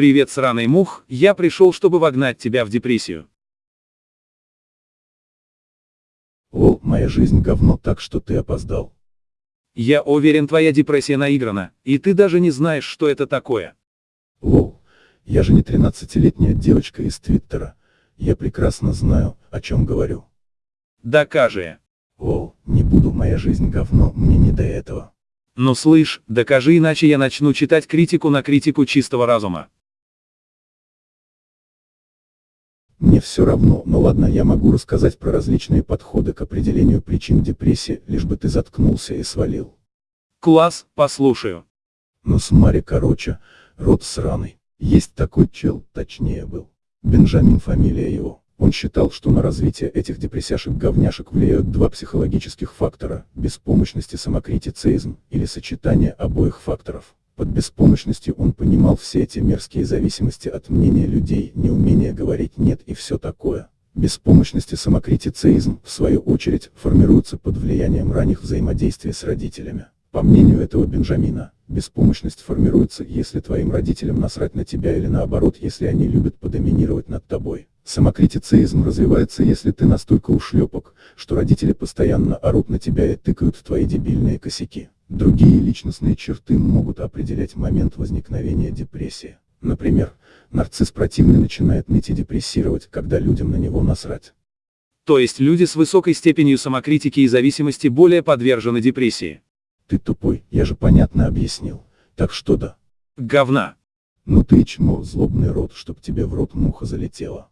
Привет, сраный мух, я пришел, чтобы вогнать тебя в депрессию. О, моя жизнь говно так, что ты опоздал. Я уверен, твоя депрессия наиграна, и ты даже не знаешь, что это такое. Лол, я же не 13-летняя девочка из Твиттера. Я прекрасно знаю, о чем говорю. Докажи. Лол, не буду, моя жизнь говно, мне не до этого. Ну слышь, докажи, иначе я начну читать критику на критику чистого разума. Мне все равно, но ладно, я могу рассказать про различные подходы к определению причин депрессии, лишь бы ты заткнулся и свалил. Класс, послушаю. Ну смотри, короче, рот сраный. Есть такой чел, точнее был. Бенджамин фамилия его. Он считал, что на развитие этих депрессяшек-говняшек влияют два психологических фактора – беспомощность и самокритицизм, или сочетание обоих факторов. Под беспомощностью он понимал все эти мерзкие зависимости от мнения людей, неумение говорить «нет» и все такое. Беспомощность и самокритицизм, в свою очередь, формируются под влиянием ранних взаимодействий с родителями. По мнению этого Бенджамина, беспомощность формируется, если твоим родителям насрать на тебя или наоборот, если они любят подоминировать над тобой. Самокритицизм развивается, если ты настолько ушлепок, что родители постоянно орут на тебя и тыкают в твои дебильные косяки. Другие личностные черты могут определять момент возникновения депрессии. Например, нарцисс противный начинает ныть и депрессировать, когда людям на него насрать. То есть люди с высокой степенью самокритики и зависимости более подвержены депрессии. Ты тупой, я же понятно объяснил. Так что да. Говна. Ну ты чмо, злобный рот, чтоб тебе в рот муха залетела.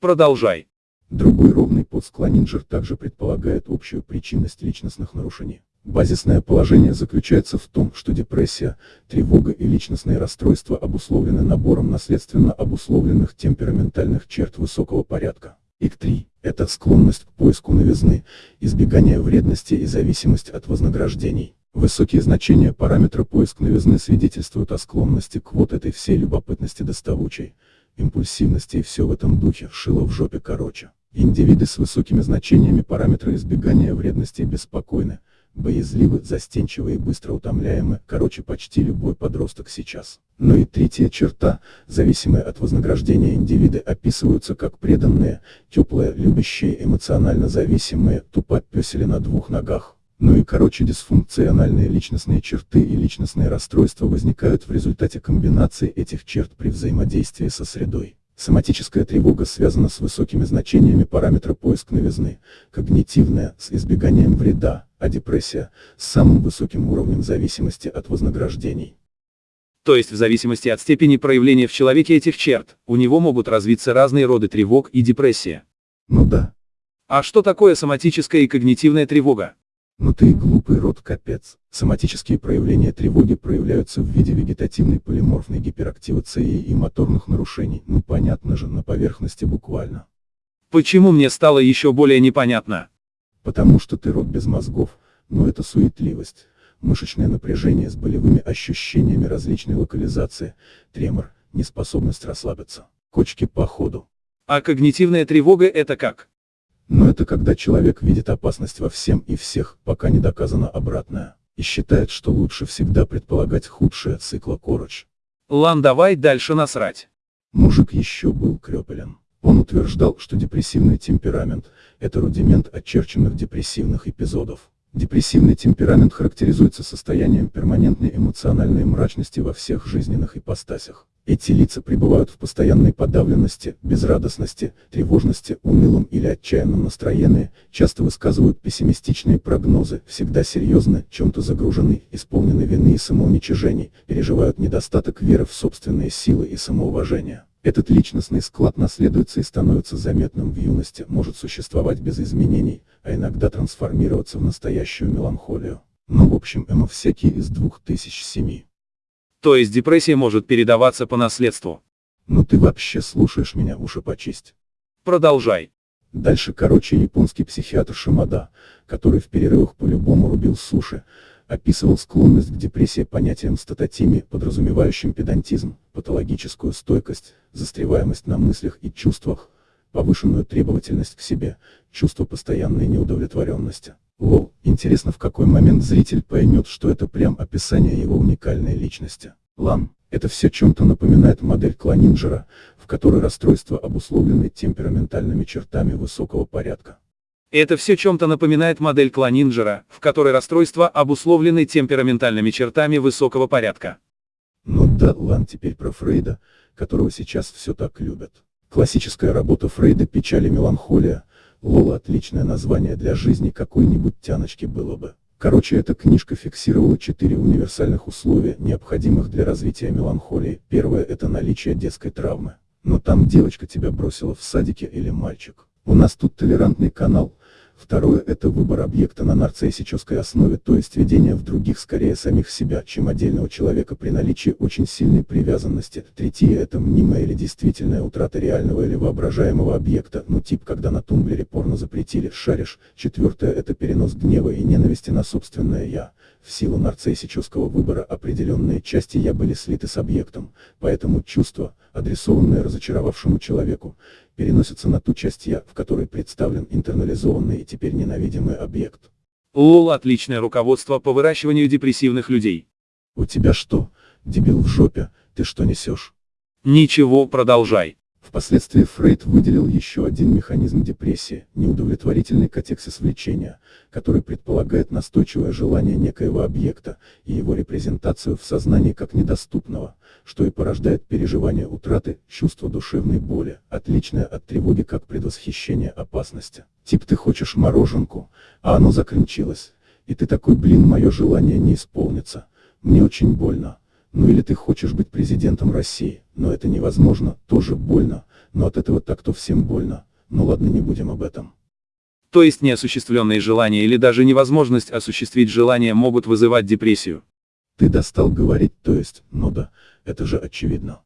Продолжай. Другой ровный подсклонинджер также предполагает общую причинность личностных нарушений. Базисное положение заключается в том, что депрессия, тревога и личностные расстройства обусловлены набором наследственно обусловленных темпераментальных черт высокого порядка. ИК-3 – это склонность к поиску новизны, избегание вредности и зависимость от вознаграждений. Высокие значения параметра поиск новизны свидетельствуют о склонности к вот этой всей любопытности доставучей, импульсивности и все в этом духе, шило в жопе короче. Индивиды с высокими значениями параметра избегания вредности беспокойны, боязливы, застенчивы и быстро утомляемы, короче почти любой подросток сейчас. Но и третья черта, зависимые от вознаграждения индивиды описываются как преданные, теплые, любящие, эмоционально зависимые, тупопесели на двух ногах. Ну и короче дисфункциональные личностные черты и личностные расстройства возникают в результате комбинации этих черт при взаимодействии со средой. Соматическая тревога связана с высокими значениями параметра поиск новизны, когнитивная – с избеганием вреда, а депрессия – с самым высоким уровнем зависимости от вознаграждений. То есть в зависимости от степени проявления в человеке этих черт, у него могут развиться разные роды тревог и депрессия. Ну да. А что такое соматическая и когнитивная тревога? Ну ты и глупый рот капец. Соматические проявления тревоги проявляются в виде вегетативной полиморфной гиперактивации и моторных нарушений, ну понятно же, на поверхности буквально. Почему мне стало еще более непонятно? Потому что ты рот без мозгов, но это суетливость, мышечное напряжение с болевыми ощущениями различной локализации, тремор, неспособность расслабиться, кочки по ходу. А когнитивная тревога это как? Но это когда человек видит опасность во всем и всех, пока не доказано обратное, и считает, что лучше всегда предполагать худшее цикла Короч. Лан, давай дальше насрать. Мужик еще был крепелен. Он утверждал, что депрессивный темперамент – это рудимент очерченных депрессивных эпизодов. Депрессивный темперамент характеризуется состоянием перманентной эмоциональной мрачности во всех жизненных ипостасях. Эти лица пребывают в постоянной подавленности, безрадостности, тревожности, унылом или отчаянном настроении, часто высказывают пессимистичные прогнозы, всегда серьезны, чем-то загружены, исполнены вины и самоуничижений, переживают недостаток веры в собственные силы и самоуважения. Этот личностный склад наследуется и становится заметным в юности, может существовать без изменений, а иногда трансформироваться в настоящую меланхолию. Ну в общем эмо всякие из 2007. То есть депрессия может передаваться по наследству. Ну ты вообще слушаешь меня, уши почисть. Продолжай. Дальше короче японский психиатр Шимада, который в перерывах по-любому рубил суши, описывал склонность к депрессии понятием статотими, подразумевающим педантизм, патологическую стойкость, застреваемость на мыслях и чувствах, повышенную требовательность к себе, чувство постоянной неудовлетворенности. Лол, интересно в какой момент зритель поймет, что это прям описание его уникальной личности. Лан, Это все чем-то напоминает модель Кланинджера, в которой расстройства обусловлены темпераментальными чертами высокого порядка. Это все чем-то напоминает модель Кланинджера, в которой расстройства обусловлены темпераментальными чертами высокого порядка. Ну да, ладно теперь про Фрейда, которого сейчас все так любят. Классическая работа Фрейда «Печаль и меланхолия», Лола отличное название для жизни какой-нибудь тяночки было бы. Короче, эта книжка фиксировала четыре универсальных условия, необходимых для развития меланхолии. Первое – это наличие детской травмы. Но там девочка тебя бросила в садике или мальчик. У нас тут толерантный канал, Второе – это выбор объекта на нарциссической основе, то есть ведение в других скорее самих себя, чем отдельного человека при наличии очень сильной привязанности. Третье – это мнимая или действительная утрата реального или воображаемого объекта, ну тип когда на тумблере порно запретили, шаришь. Четвертое – это перенос гнева и ненависти на собственное «я». В силу нарциссического выбора определенные части «я» были слиты с объектом, поэтому чувства, адресованные разочаровавшему человеку, переносятся на ту часть «я», в которой представлен интернализованный и теперь ненавидимый объект. Лол отличное руководство по выращиванию депрессивных людей. У тебя что, дебил в жопе, ты что несешь? Ничего, продолжай. Впоследствии Фрейд выделил еще один механизм депрессии – неудовлетворительный катексис влечения, который предполагает настойчивое желание некоего объекта и его репрезентацию в сознании как недоступного, что и порождает переживание утраты, чувство душевной боли, отличное от тревоги как предвосхищение опасности. Тип ты хочешь мороженку, а оно закончилось, и ты такой блин мое желание не исполнится, мне очень больно. Ну или ты хочешь быть президентом России, но это невозможно, тоже больно, но от этого так-то всем больно. Ну ладно не будем об этом. То есть неосуществленные желания или даже невозможность осуществить желания могут вызывать депрессию. Ты достал говорить, то есть, ну да, это же очевидно.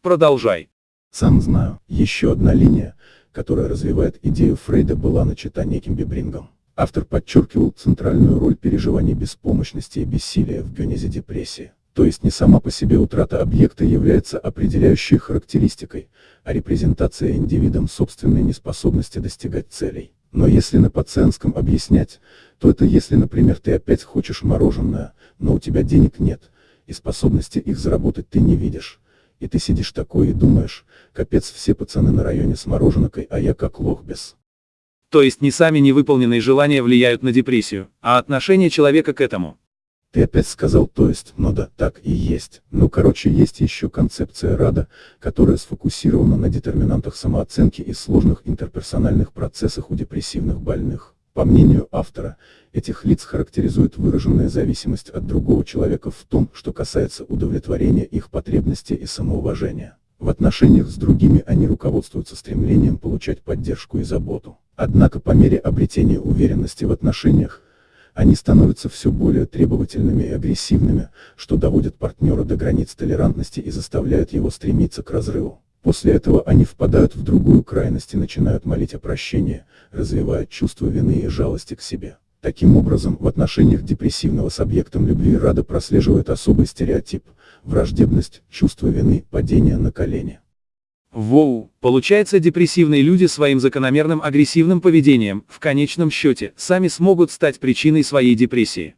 Продолжай. Сам знаю, еще одна линия, которая развивает идею Фрейда была начата неким Бебрингом. Автор подчеркивал центральную роль переживаний беспомощности и бессилия в генезе депрессии. То есть не сама по себе утрата объекта является определяющей характеристикой, а репрезентация индивидом собственной неспособности достигать целей. Но если на пациентском объяснять, то это если, например, ты опять хочешь мороженое, но у тебя денег нет, и способности их заработать ты не видишь. И ты сидишь такой и думаешь, капец все пацаны на районе с мороженкой, а я как лох без. То есть не сами невыполненные желания влияют на депрессию, а отношение человека к этому. Ты опять сказал то есть, ну да, так и есть. Ну короче есть еще концепция рада, которая сфокусирована на детерминантах самооценки и сложных интерперсональных процессах у депрессивных больных. По мнению автора, этих лиц характеризует выраженная зависимость от другого человека в том, что касается удовлетворения их потребностей и самоуважения. В отношениях с другими они руководствуются стремлением получать поддержку и заботу. Однако по мере обретения уверенности в отношениях, они становятся все более требовательными и агрессивными, что доводит партнера до границ толерантности и заставляет его стремиться к разрыву. После этого они впадают в другую крайность и начинают молить о прощении, развивая чувство вины и жалости к себе. Таким образом, в отношениях депрессивного с объектом любви Рада прослеживает особый стереотип – враждебность, чувство вины, падение на колени. Воу, получается депрессивные люди своим закономерным агрессивным поведением, в конечном счете, сами смогут стать причиной своей депрессии.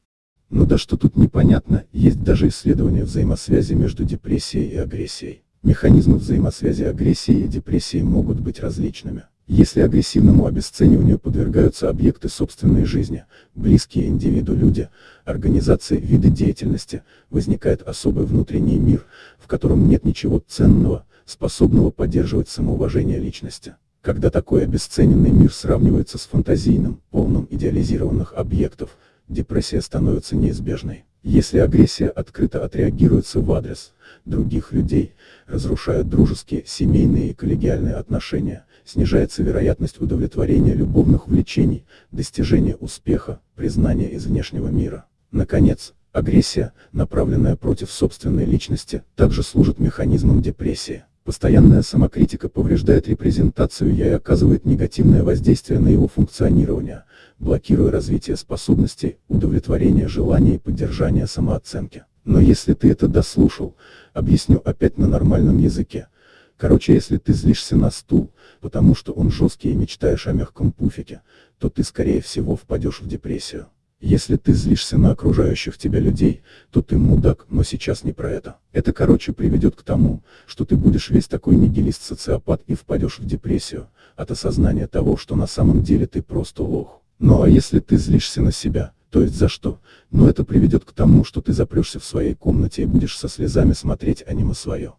Ну да что тут непонятно, есть даже исследования взаимосвязи между депрессией и агрессией. Механизмы взаимосвязи агрессии и депрессии могут быть различными. Если агрессивному обесцениванию подвергаются объекты собственной жизни, близкие индивиду люди, организации, виды деятельности, возникает особый внутренний мир, в котором нет ничего ценного, способного поддерживать самоуважение личности. Когда такой обесцененный мир сравнивается с фантазийным, полным идеализированных объектов, депрессия становится неизбежной. Если агрессия открыто отреагируется в адрес других людей, разрушая дружеские, семейные и коллегиальные отношения, снижается вероятность удовлетворения любовных влечений, достижения успеха, признания из внешнего мира. Наконец, агрессия, направленная против собственной личности, также служит механизмом депрессии. Постоянная самокритика повреждает репрезентацию «я» и оказывает негативное воздействие на его функционирование, блокируя развитие способностей, удовлетворение желаний и поддержание самооценки. Но если ты это дослушал, объясню опять на нормальном языке. Короче, если ты злишься на стул, потому что он жесткий и мечтаешь о мягком пуфике, то ты скорее всего впадешь в депрессию. Если ты злишься на окружающих тебя людей, то ты мудак, но сейчас не про это. Это короче приведет к тому, что ты будешь весь такой нигилист-социопат и впадешь в депрессию, от осознания того, что на самом деле ты просто лох. Ну а если ты злишься на себя, то есть за что? Но это приведет к тому, что ты запрешься в своей комнате и будешь со слезами смотреть аниме свое.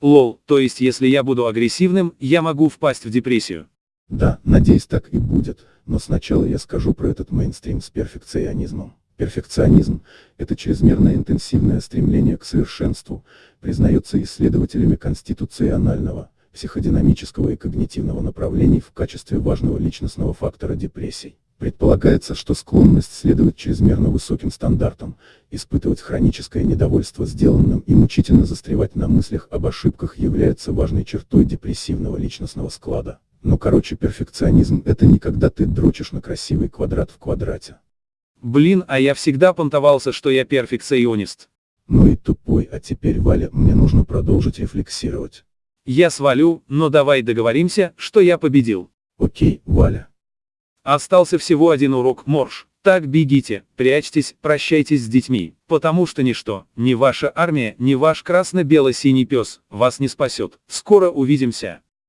Лол, то есть если я буду агрессивным, я могу впасть в депрессию. Да, надеюсь так и будет, но сначала я скажу про этот мейнстрим с перфекционизмом. Перфекционизм – это чрезмерно интенсивное стремление к совершенству, признается исследователями конституционального, психодинамического и когнитивного направлений в качестве важного личностного фактора депрессий. Предполагается, что склонность следовать чрезмерно высоким стандартам, испытывать хроническое недовольство сделанным и мучительно застревать на мыслях об ошибках является важной чертой депрессивного личностного склада. Ну короче перфекционизм это не когда ты дрочишь на красивый квадрат в квадрате. Блин, а я всегда понтовался, что я перфекционист. Ну и тупой, а теперь Валя, мне нужно продолжить рефлексировать. Я свалю, но давай договоримся, что я победил. Окей, Валя. Остался всего один урок, Морж. Так бегите, прячьтесь, прощайтесь с детьми, потому что ничто, ни ваша армия, ни ваш красно-бело-синий пес, вас не спасет. Скоро увидимся.